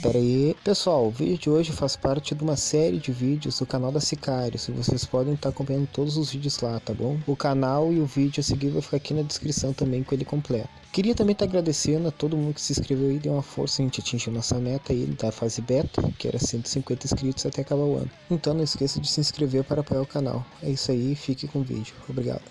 Pera aí. Pessoal, o vídeo de hoje faz parte de uma série de vídeos do canal da Sicário. e vocês podem estar acompanhando todos os vídeos lá, tá bom? O canal e o vídeo a seguir vai ficar aqui na descrição também com ele completo. Queria também estar agradecendo a todo mundo que se inscreveu e deu uma força, a gente atingiu nossa meta aí da fase beta, que era 150 inscritos até acabar o ano. Então não esqueça de se inscrever para apoiar o canal. É isso aí, fique com o vídeo. Obrigado.